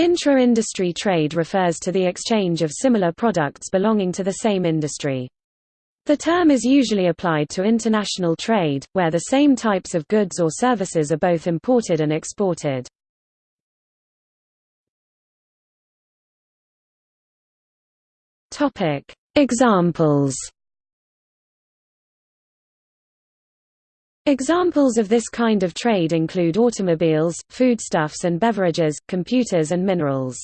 Intra-industry trade refers to the exchange of similar products belonging to the same industry. The term is usually applied to international trade, where the same types of goods or services are both imported and exported. Examples Examples of this kind of trade include automobiles, foodstuffs and beverages, computers and minerals.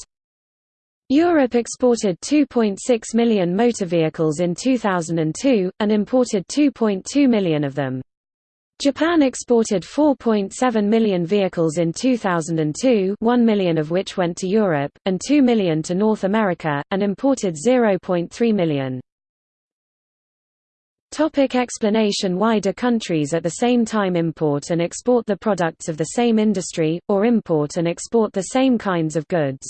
Europe exported 2.6 million motor vehicles in 2002, and imported 2.2 million of them. Japan exported 4.7 million vehicles in 2002 1 million of which went to Europe, and 2 million to North America, and imported 0.3 million. Topic explanation Why do countries at the same time import and export the products of the same industry, or import and export the same kinds of goods?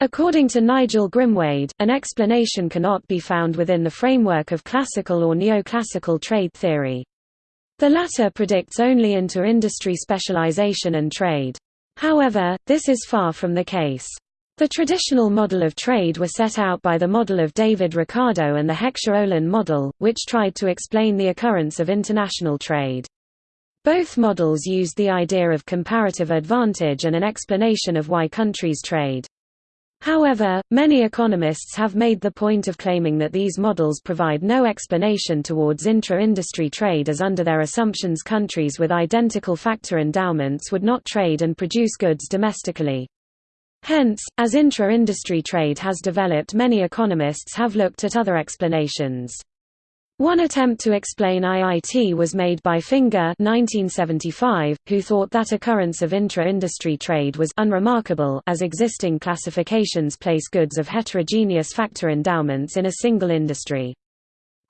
According to Nigel Grimwade, an explanation cannot be found within the framework of classical or neoclassical trade theory. The latter predicts only inter-industry specialization and trade. However, this is far from the case. The traditional model of trade were set out by the model of David Ricardo and the Heckscher-Ohlin model, which tried to explain the occurrence of international trade. Both models used the idea of comparative advantage and an explanation of why countries trade. However, many economists have made the point of claiming that these models provide no explanation towards intra-industry trade as under their assumptions countries with identical factor endowments would not trade and produce goods domestically. Hence, as intra-industry trade has developed many economists have looked at other explanations. One attempt to explain IIT was made by Finger 1975, who thought that occurrence of intra-industry trade was unremarkable as existing classifications place goods of heterogeneous factor endowments in a single industry.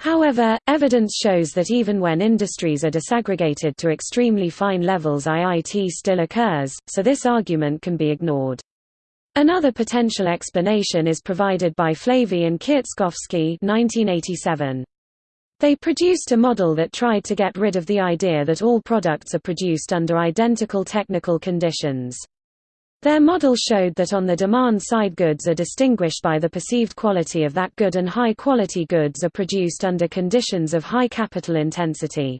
However, evidence shows that even when industries are disaggregated to extremely fine levels IIT still occurs, so this argument can be ignored. Another potential explanation is provided by Flavey and Kierzkowski 1987. They produced a model that tried to get rid of the idea that all products are produced under identical technical conditions. Their model showed that on the demand side goods are distinguished by the perceived quality of that good and high-quality goods are produced under conditions of high capital intensity.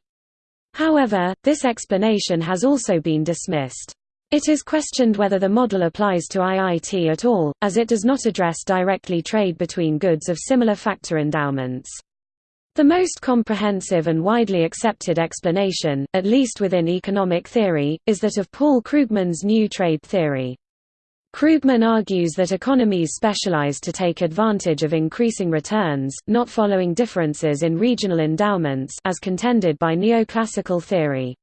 However, this explanation has also been dismissed. It is questioned whether the model applies to IIT at all, as it does not address directly trade between goods of similar factor endowments. The most comprehensive and widely accepted explanation, at least within economic theory, is that of Paul Krugman's new trade theory. Krugman argues that economies specialize to take advantage of increasing returns, not following differences in regional endowments as contended by neoclassical theory.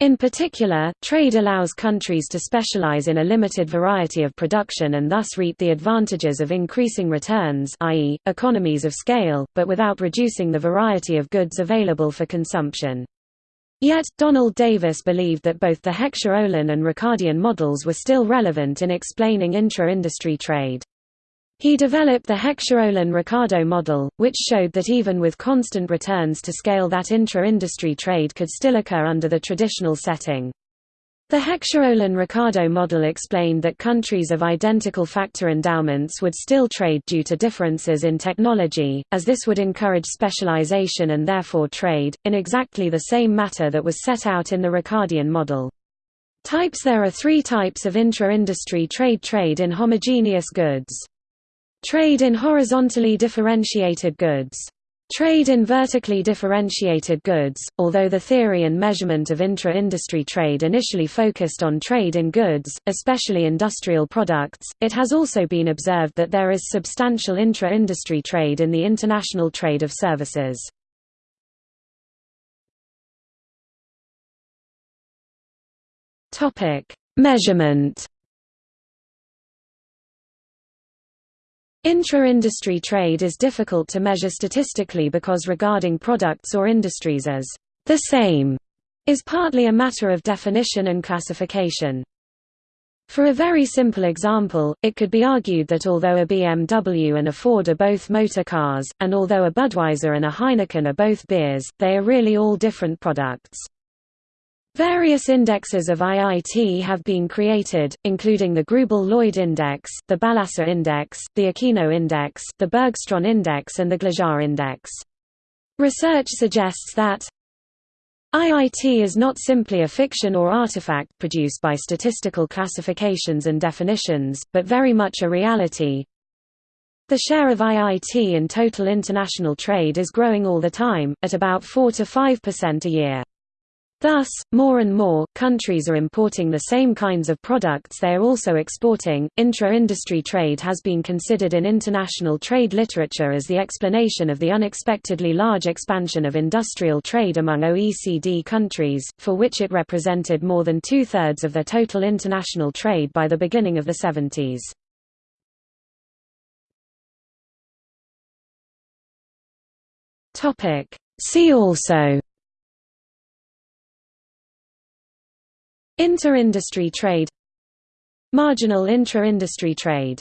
In particular, trade allows countries to specialize in a limited variety of production and thus reap the advantages of increasing returns i.e., economies of scale, but without reducing the variety of goods available for consumption. Yet, Donald Davis believed that both the Heckscher-Ohlin and Ricardian models were still relevant in explaining intra-industry trade. He developed the Heckscher-Ohlin-Ricardo model, which showed that even with constant returns to scale that intra-industry trade could still occur under the traditional setting. The Heckscher-Ohlin-Ricardo model explained that countries of identical factor endowments would still trade due to differences in technology, as this would encourage specialization and therefore trade, in exactly the same matter that was set out in the Ricardian model. Types There are three types of intra-industry trade trade in homogeneous goods. Trade in horizontally differentiated goods. Trade in vertically differentiated goods, although the theory and measurement of intra-industry trade initially focused on trade in goods, especially industrial products, it has also been observed that there is substantial intra-industry trade in the international trade of services. Measurement Intra-industry trade is difficult to measure statistically because regarding products or industries as the same is partly a matter of definition and classification. For a very simple example, it could be argued that although a BMW and a Ford are both motor cars, and although a Budweiser and a Heineken are both beers, they are really all different products. Various indexes of IIT have been created, including the Grubel-Lloyd Index, the Balassa Index, the Aquino Index, the Bergstrom Index and the Glaser Index. Research suggests that IIT is not simply a fiction or artifact produced by statistical classifications and definitions, but very much a reality. The share of IIT in total international trade is growing all the time, at about 4 to 5% a year. Thus, more and more, countries are importing the same kinds of products they are also exporting. Intra industry trade has been considered in international trade literature as the explanation of the unexpectedly large expansion of industrial trade among OECD countries, for which it represented more than two thirds of their total international trade by the beginning of the 70s. See also Inter-industry trade. Marginal intra-industry trade